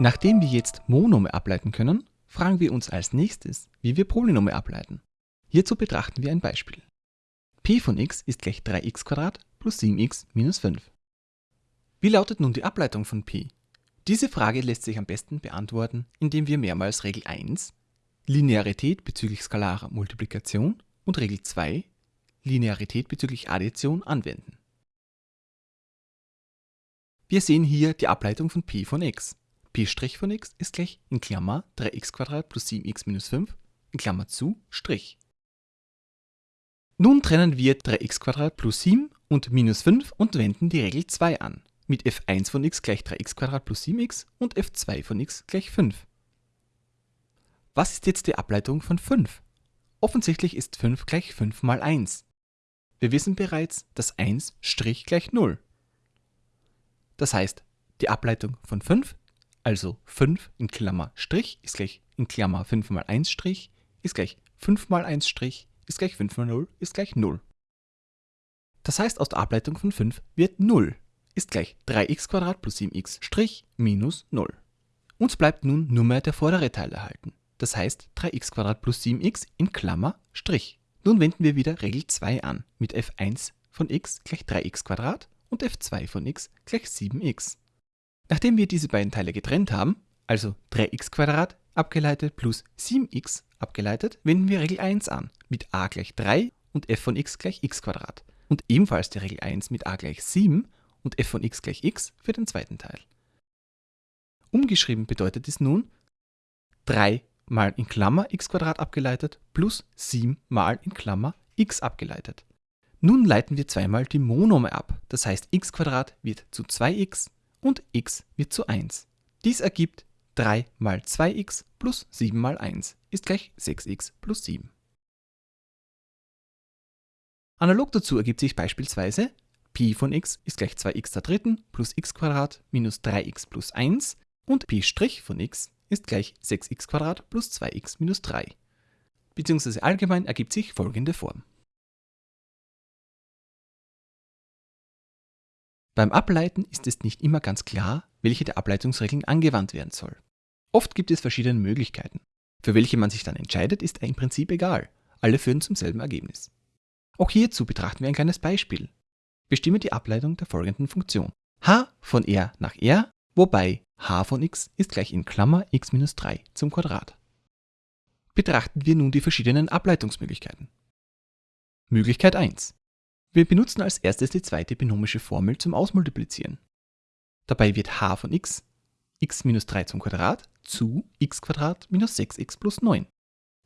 Nachdem wir jetzt Monome ableiten können, fragen wir uns als nächstes, wie wir Polynome ableiten. Hierzu betrachten wir ein Beispiel. p von x ist gleich 3x plus 7x minus 5. Wie lautet nun die Ableitung von p? Diese Frage lässt sich am besten beantworten, indem wir mehrmals Regel 1, Linearität bezüglich skalarer Multiplikation und Regel 2, Linearität bezüglich Addition anwenden. Wir sehen hier die Ableitung von p von x. p' von x ist gleich in Klammer 3x plus 7x minus 5 in Klammer zu Strich. Nun trennen wir 3x plus 7 und minus 5 und wenden die Regel 2 an mit f1 von x gleich 3x plus 7x und f2 von x gleich 5. Was ist jetzt die Ableitung von 5? Offensichtlich ist 5 gleich 5 mal 1. Wir wissen bereits, dass 1' gleich 0. Das heißt, die Ableitung von 5, also 5 in Klammer Strich ist gleich in Klammer 5 mal 1 Strich, ist gleich 5 mal 1 Strich, ist gleich 5 mal 0, ist gleich 0. Das heißt, aus der Ableitung von 5 wird 0 ist gleich 3x plus 7x' minus 0. Uns bleibt nun nur mehr der vordere Teil erhalten. Das heißt 3x plus 7x in Klammer Strich. Nun wenden wir wieder Regel 2 an mit f1 von x gleich 3x und f2 von x gleich 7x. Nachdem wir diese beiden Teile getrennt haben, also 3x abgeleitet plus 7x abgeleitet, wenden wir Regel 1 an mit a gleich 3 und f von x gleich x und ebenfalls die Regel 1 mit a gleich 7 und f von x gleich x für den zweiten Teil. Umgeschrieben bedeutet dies nun 3 mal in Klammer x abgeleitet plus 7 mal in Klammer x abgeleitet. Nun leiten wir zweimal die Monome ab, das heißt x wird zu 2x und x wird zu 1. Dies ergibt 3 mal 2x plus 7 mal 1 ist gleich 6x plus 7. Analog dazu ergibt sich beispielsweise Pi von x ist gleich 2x der dritten plus x minus 3x plus 1 und Pi' von x ist gleich 6x plus 2x minus 3. Beziehungsweise allgemein ergibt sich folgende Form. Beim Ableiten ist es nicht immer ganz klar, welche der Ableitungsregeln angewandt werden soll. Oft gibt es verschiedene Möglichkeiten. Für welche man sich dann entscheidet, ist im Prinzip egal. Alle führen zum selben Ergebnis. Auch hierzu betrachten wir ein kleines Beispiel. Bestimme die Ableitung der folgenden Funktion. h von r nach r, wobei h von x ist gleich in Klammer x minus 3 zum Quadrat. Betrachten wir nun die verschiedenen Ableitungsmöglichkeiten. Möglichkeit 1. Wir benutzen als erstes die zweite binomische Formel zum Ausmultiplizieren. Dabei wird h von x x minus 3 zum Quadrat zu x minus 6x plus 9.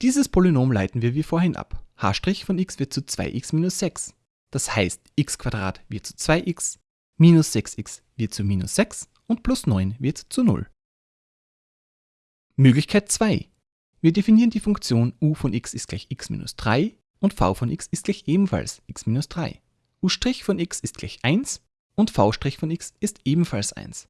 Dieses Polynom leiten wir wie vorhin ab. h' von x wird zu 2x minus 6 das heißt, x wird zu 2x, minus 6x wird zu minus 6 und plus 9 wird zu 0. Möglichkeit 2. Wir definieren die Funktion u von x ist gleich x minus 3 und v von x ist gleich ebenfalls x minus 3. u' von x ist gleich 1 und v' von x ist ebenfalls 1.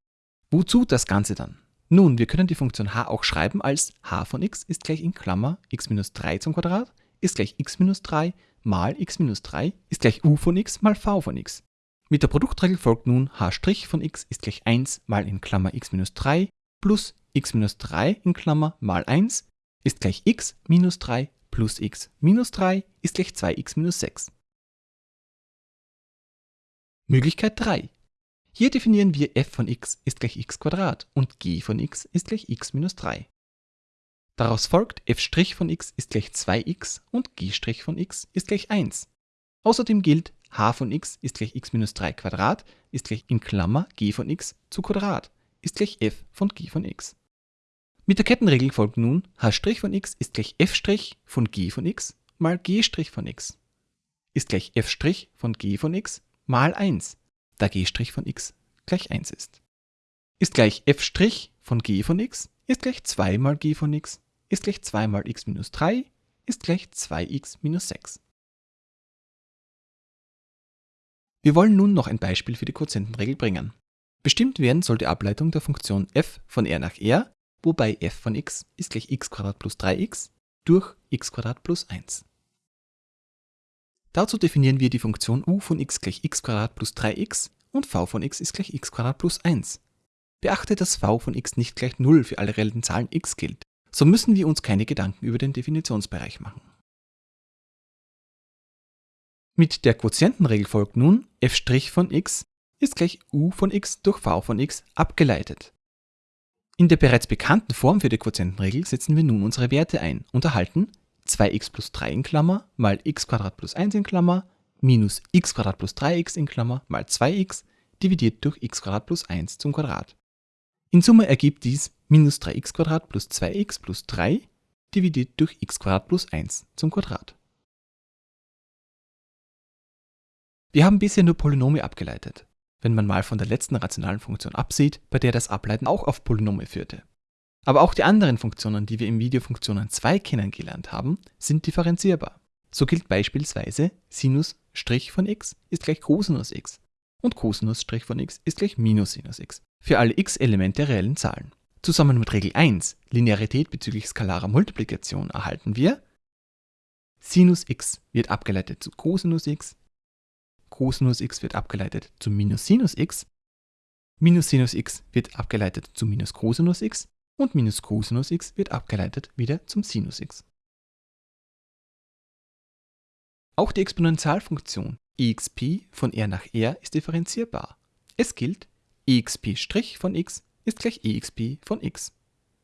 Wozu das Ganze dann? Nun, wir können die Funktion h auch schreiben als h von x ist gleich in Klammer x minus 3 zum Quadrat ist gleich x minus 3 mal x minus 3 ist gleich u von x mal v von x. Mit der Produktregel folgt nun h' von x ist gleich 1 mal in Klammer x minus 3 plus x minus 3 in Klammer mal 1 ist gleich x minus 3 plus x minus 3 ist gleich 2x minus 6. Möglichkeit 3. Hier definieren wir f von x ist gleich x und g von x ist gleich x minus 3. Daraus folgt f' von x ist gleich 2x und g' von x ist gleich 1. Außerdem gilt h von x ist gleich x minus 3 Quadrat ist gleich in Klammer g von x zu Quadrat ist gleich f von g von x. Mit der Kettenregel folgt nun h' von x ist gleich f' von g von x mal g' von x ist gleich f' von g von x mal 1, da g' von x gleich 1 ist. Ist gleich f' von g von x ist gleich 2 mal g von x ist gleich 2 mal x minus 3 ist gleich 2x minus 6. Wir wollen nun noch ein Beispiel für die Quotientenregel bringen. Bestimmt werden soll die Ableitung der Funktion f von r nach r, wobei f von x ist gleich x plus 3x durch x plus 1. Dazu definieren wir die Funktion u von x gleich x plus 3x und v von x ist gleich x plus 1. Beachte, dass v von x nicht gleich 0 für alle reellen Zahlen x gilt. So müssen wir uns keine Gedanken über den Definitionsbereich machen. Mit der Quotientenregel folgt nun f' von x ist gleich u von x durch v von x abgeleitet. In der bereits bekannten Form für die Quotientenregel setzen wir nun unsere Werte ein und erhalten 2x plus 3 in Klammer mal x plus 1 in Klammer minus x plus 3x in Klammer mal 2x dividiert durch x plus 1 zum Quadrat. In Summe ergibt dies minus 3x plus 2x plus 3 dividiert durch x plus 1 zum Quadrat. Wir haben bisher nur Polynome abgeleitet, wenn man mal von der letzten rationalen Funktion absieht, bei der das Ableiten auch auf Polynome führte. Aber auch die anderen Funktionen, die wir im Video Funktionen 2 kennengelernt haben, sind differenzierbar. So gilt beispielsweise Sinus' von x ist gleich Cosinus x und Cosinus' von x ist gleich Minus Sinus x für alle x-Elemente reellen Zahlen. Zusammen mit Regel 1, Linearität bezüglich skalarer Multiplikation, erhalten wir Sinus x wird abgeleitet zu Cosinus x Cosinus x wird abgeleitet zu minus Sinus x, minus Sinus x wird abgeleitet zu minus Cosinus x und minus Cosinus x wird abgeleitet wieder zum Sinus x. Auch die Exponentialfunktion exp von r nach r ist differenzierbar. Es gilt, exp' von x ist gleich exp von x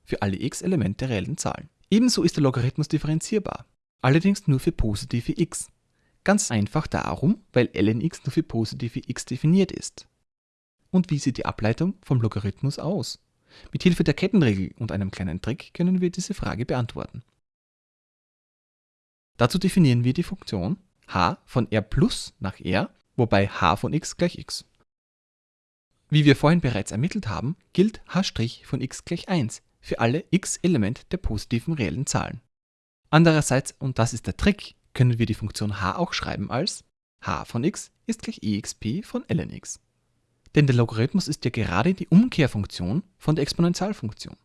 für alle x-Elemente der reellen Zahlen. Ebenso ist der Logarithmus differenzierbar, allerdings nur für positive x. Ganz einfach darum, weil ln x nur für positive x definiert ist. Und wie sieht die Ableitung vom Logarithmus aus? Mit Hilfe der Kettenregel und einem kleinen Trick können wir diese Frage beantworten. Dazu definieren wir die Funktion h von r plus nach r, wobei h von x gleich x. Wie wir vorhin bereits ermittelt haben, gilt h' von x gleich 1 für alle x-Element der positiven reellen Zahlen. Andererseits, und das ist der Trick, können wir die Funktion h auch schreiben als h von x ist gleich exp von ln x. Denn der Logarithmus ist ja gerade die Umkehrfunktion von der Exponentialfunktion.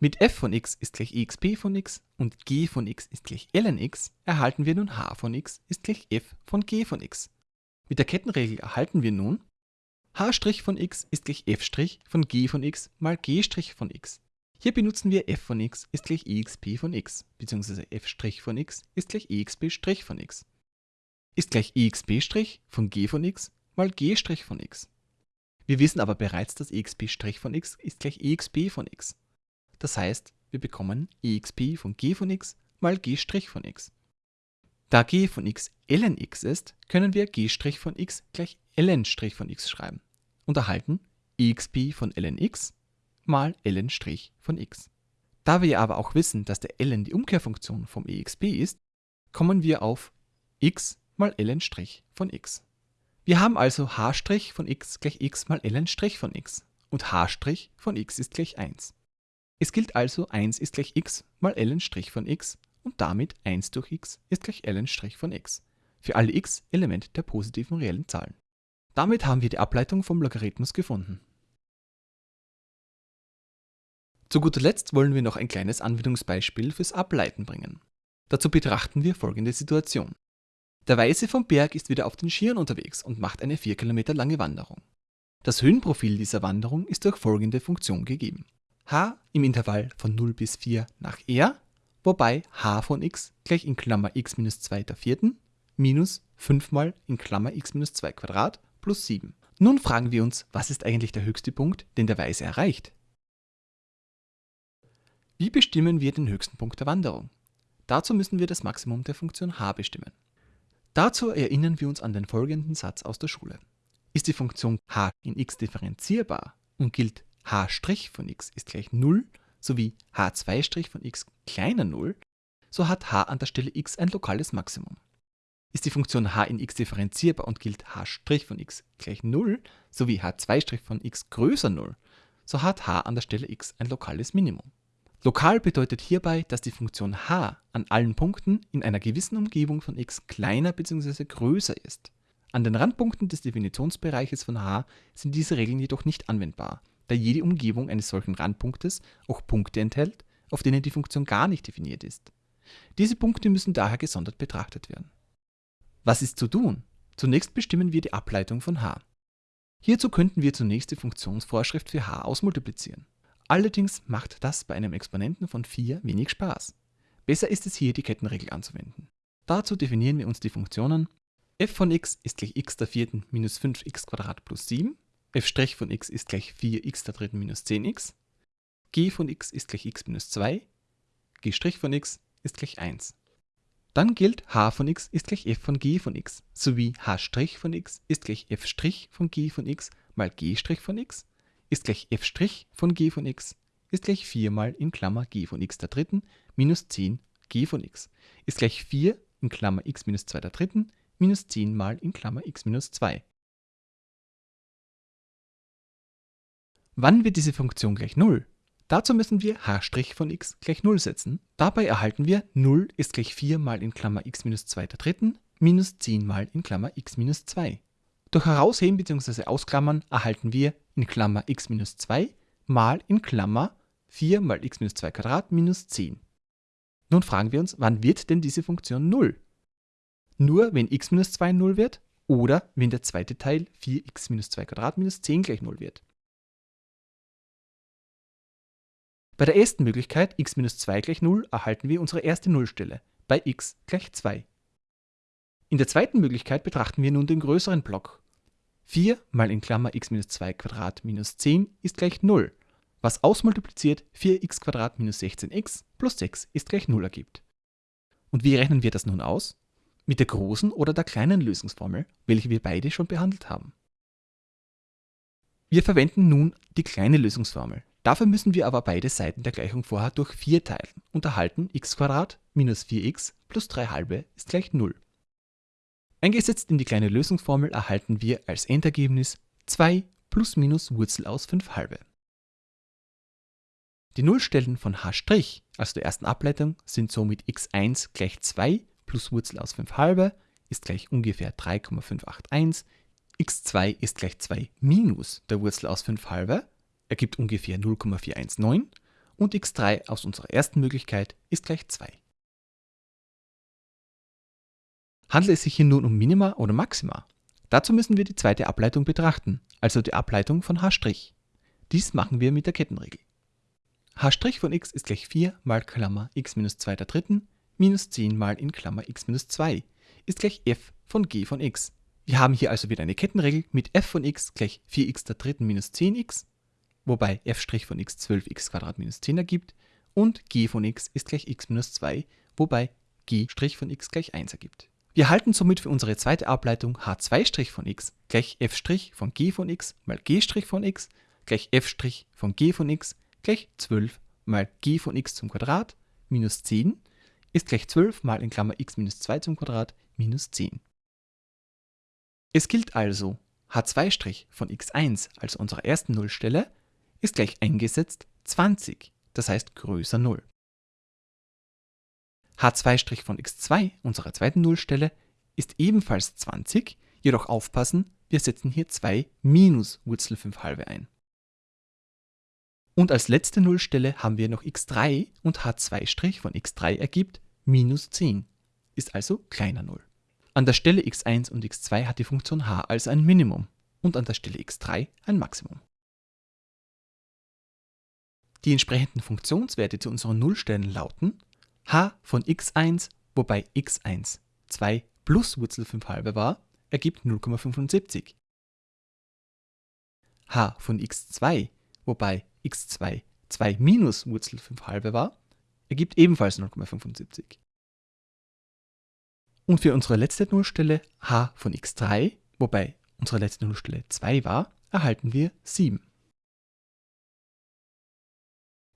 Mit f von x ist gleich exp von x und g von x ist gleich ln x erhalten wir nun h von x ist gleich f von g von x. Mit der Kettenregel erhalten wir nun h' von x ist gleich f' von g von x mal g' von x. Hier benutzen wir f von x ist gleich exp von x, bzw. f' von x ist gleich exp' von x. Ist gleich exp' von g von x mal g' von x. Wir wissen aber bereits, dass exp' von x ist gleich exp von x. Das heißt, wir bekommen exp von g von x mal g' von x. Da g von x ln x ist, können wir g' von x gleich ln' von x schreiben und erhalten exp von ln x mal ln' von x. Da wir aber auch wissen, dass der ln die Umkehrfunktion vom exp ist, kommen wir auf x mal ln' von x. Wir haben also h' von x gleich x mal ln' von x und h' von x ist gleich 1. Es gilt also 1 ist gleich x mal ln' von x und damit 1 durch x ist gleich ln' von x für alle x Elemente der positiven reellen Zahlen. Damit haben wir die Ableitung vom Logarithmus gefunden. Zu guter Letzt wollen wir noch ein kleines Anwendungsbeispiel fürs Ableiten bringen. Dazu betrachten wir folgende Situation. Der Weiße vom Berg ist wieder auf den Skiern unterwegs und macht eine 4 Kilometer lange Wanderung. Das Höhenprofil dieser Wanderung ist durch folgende Funktion gegeben. h im Intervall von 0 bis 4 nach r, wobei h von x gleich in Klammer x minus 2 der vierten minus 5 mal in Klammer x minus 2 Quadrat plus 7. Nun fragen wir uns, was ist eigentlich der höchste Punkt, den der Weiße erreicht? Wie bestimmen wir den höchsten Punkt der Wanderung? Dazu müssen wir das Maximum der Funktion h bestimmen. Dazu erinnern wir uns an den folgenden Satz aus der Schule. Ist die Funktion h in x differenzierbar und gilt h' von x ist gleich 0 sowie h2' von x kleiner 0, so hat h an der Stelle x ein lokales Maximum. Ist die Funktion h in x differenzierbar und gilt h' von x gleich 0 sowie h2' von x größer 0, so hat h an der Stelle x ein lokales Minimum. Lokal bedeutet hierbei, dass die Funktion h an allen Punkten in einer gewissen Umgebung von x kleiner bzw. größer ist. An den Randpunkten des Definitionsbereiches von h sind diese Regeln jedoch nicht anwendbar, da jede Umgebung eines solchen Randpunktes auch Punkte enthält, auf denen die Funktion gar nicht definiert ist. Diese Punkte müssen daher gesondert betrachtet werden. Was ist zu tun? Zunächst bestimmen wir die Ableitung von h. Hierzu könnten wir zunächst die Funktionsvorschrift für h ausmultiplizieren. Allerdings macht das bei einem Exponenten von 4 wenig Spaß. Besser ist es hier die Kettenregel anzuwenden. Dazu definieren wir uns die Funktionen f von x ist gleich x der vierten minus 5x plus 7, f' von x ist gleich 4x der dritten minus 10x, g von x ist gleich x minus 2, g' von x ist gleich 1. Dann gilt h von x ist gleich f von g von x, sowie h' von x ist gleich f' von g von x mal g' von x ist gleich f' von g von x ist gleich 4 mal in Klammer g von x der dritten minus 10 g von x ist gleich 4 in Klammer x minus 2 der dritten minus 10 mal in Klammer x minus 2. Wann wird diese Funktion gleich 0? Dazu müssen wir h' von x gleich 0 setzen. Dabei erhalten wir 0 ist gleich 4 mal in Klammer x minus 2 der dritten minus 10 mal in Klammer x minus 2. Durch Herausheben bzw. Ausklammern erhalten wir in Klammer x minus 2 mal in Klammer 4 mal x minus 2 Quadrat minus 10. Nun fragen wir uns, wann wird denn diese Funktion 0? Nur wenn x minus 2 0 wird oder wenn der zweite Teil 4x minus 2 Quadrat minus 10 gleich 0 wird. Bei der ersten Möglichkeit x minus 2 gleich 0 erhalten wir unsere erste Nullstelle bei x gleich 2. In der zweiten Möglichkeit betrachten wir nun den größeren Block. 4 mal in Klammer x minus 2 Quadrat minus 10 ist gleich 0, was ausmultipliziert 4x Quadrat minus 16x plus 6 ist gleich 0 ergibt. Und wie rechnen wir das nun aus? Mit der großen oder der kleinen Lösungsformel, welche wir beide schon behandelt haben. Wir verwenden nun die kleine Lösungsformel. Dafür müssen wir aber beide Seiten der Gleichung vorher durch 4 teilen und erhalten x minus 4x plus 3 halbe ist gleich 0. Eingesetzt in die kleine Lösungsformel erhalten wir als Endergebnis 2 plus minus Wurzel aus 5 halbe. Die Nullstellen von h', also der ersten Ableitung, sind somit x1 gleich 2 plus Wurzel aus 5 halbe ist gleich ungefähr 3,581, x2 ist gleich 2 minus der Wurzel aus 5 halbe ergibt ungefähr 0,419 und x3 aus unserer ersten Möglichkeit ist gleich 2. Handelt es sich hier nun um Minima oder Maxima? Dazu müssen wir die zweite Ableitung betrachten, also die Ableitung von h'. Dies machen wir mit der Kettenregel. h' von x ist gleich 4 mal Klammer x minus 2 der dritten minus 10 mal in Klammer x minus 2 ist gleich f von g von x. Wir haben hier also wieder eine Kettenregel mit f von x gleich 4x der dritten minus 10x wobei f' von x 12x minus 10 ergibt und g von x ist gleich x minus 2, wobei g' von x gleich 1 ergibt. Wir halten somit für unsere zweite Ableitung h2' von x gleich f' von g von x mal g' von x gleich f' von g von x gleich 12 mal g von x zum Quadrat minus 10 ist gleich 12 mal in Klammer x minus 2 zum Quadrat minus 10. Es gilt also h2' von x1 als unserer ersten Nullstelle ist gleich eingesetzt 20, das heißt größer 0. h2' von x2, unserer zweiten Nullstelle, ist ebenfalls 20, jedoch aufpassen, wir setzen hier 2 minus Wurzel 5 halbe ein. Und als letzte Nullstelle haben wir noch x3 und h2' von x3 ergibt minus 10, ist also kleiner 0. An der Stelle x1 und x2 hat die Funktion h also ein Minimum und an der Stelle x3 ein Maximum. Die entsprechenden Funktionswerte zu unseren Nullstellen lauten h von x1, wobei x1 2 plus Wurzel 5 halbe war, ergibt 0,75. h von x2, wobei x2 2 minus Wurzel 5 halbe war, ergibt ebenfalls 0,75. Und für unsere letzte Nullstelle h von x3, wobei unsere letzte Nullstelle 2 war, erhalten wir 7.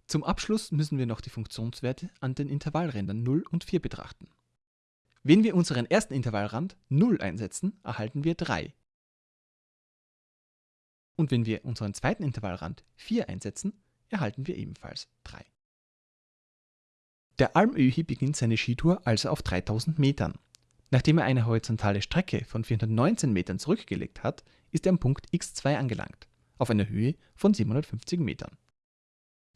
Zum Abschluss müssen wir noch die Funktionswerte an den Intervallrändern 0 und 4 betrachten. Wenn wir unseren ersten Intervallrand 0 einsetzen, erhalten wir 3. Und wenn wir unseren zweiten Intervallrand 4 einsetzen, erhalten wir ebenfalls 3. Der Almöhi beginnt seine Skitour also auf 3000 Metern. Nachdem er eine horizontale Strecke von 419 Metern zurückgelegt hat, ist er am Punkt x2 angelangt, auf einer Höhe von 750 Metern.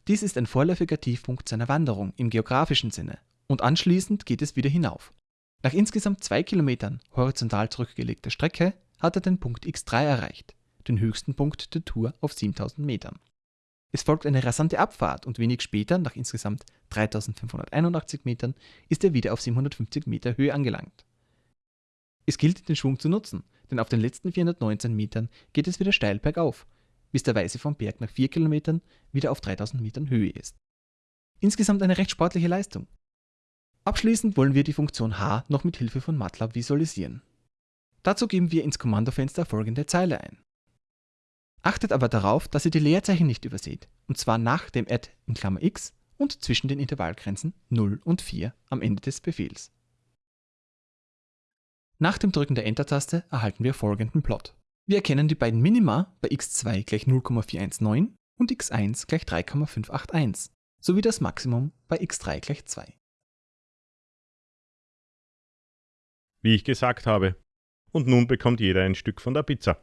Dies ist ein vorläufiger Tiefpunkt seiner Wanderung im geografischen Sinne und anschließend geht es wieder hinauf. Nach insgesamt zwei Kilometern horizontal zurückgelegter Strecke hat er den Punkt x3 erreicht, den höchsten Punkt der Tour auf 7000 Metern. Es folgt eine rasante Abfahrt und wenig später, nach insgesamt 3581 Metern, ist er wieder auf 750 Meter Höhe angelangt. Es gilt, den Schwung zu nutzen, denn auf den letzten 419 Metern geht es wieder steil bergauf, bis der Weiße vom Berg nach 4 Kilometern wieder auf 3000 Metern Höhe ist. Insgesamt eine recht sportliche Leistung. Abschließend wollen wir die Funktion H noch mit Hilfe von MATLAB visualisieren. Dazu geben wir ins Kommandofenster folgende Zeile ein. Achtet aber darauf, dass ihr die Leerzeichen nicht überseht, und zwar nach dem add in Klammer x und zwischen den Intervallgrenzen 0 und 4 am Ende des Befehls. Nach dem Drücken der Enter-Taste erhalten wir folgenden Plot. Wir erkennen die beiden Minima bei x2 gleich 0,419 und x1 gleich 3,581 sowie das Maximum bei x3 gleich 2. Wie ich gesagt habe. Und nun bekommt jeder ein Stück von der Pizza.